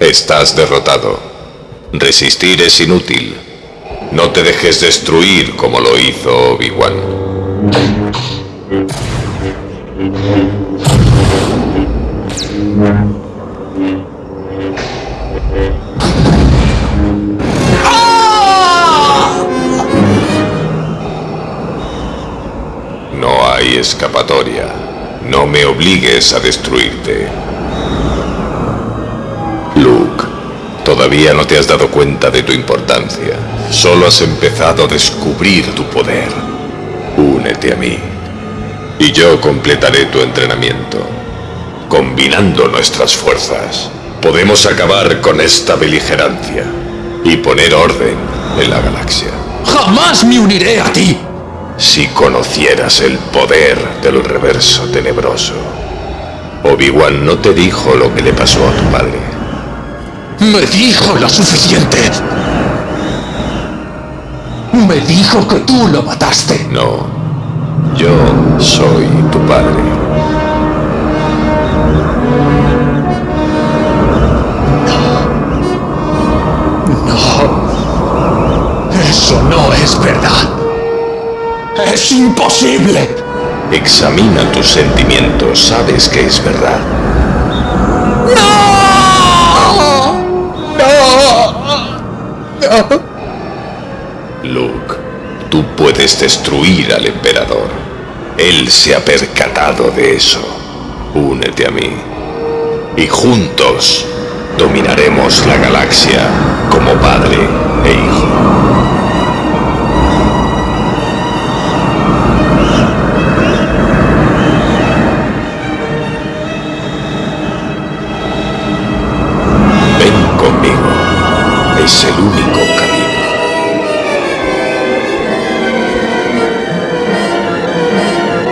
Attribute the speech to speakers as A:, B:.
A: Estás derrotado. Resistir es inútil. No te dejes destruir como lo hizo Obi-Wan. No hay escapatoria. No me obligues a destruirte. Luke, todavía no te has dado cuenta de tu importancia. Solo has empezado a descubrir tu poder. Únete a mí. Y yo completaré tu entrenamiento. Combinando nuestras fuerzas, podemos acabar con esta beligerancia y poner orden en la galaxia.
B: ¡Jamás me uniré a ti!
A: Si conocieras el poder del reverso tenebroso. Obi-Wan no te dijo lo que le pasó a tu padre.
B: Me dijo lo suficiente. Me dijo que tú lo mataste.
A: No, yo soy tu padre.
B: Es imposible.
A: Examina tus sentimientos, sabes que es verdad.
B: ¡No! ¡No!
A: Luke, tú puedes destruir al emperador. Él se ha percatado de eso. Únete a mí. Y juntos dominaremos la galaxia como padre Es el único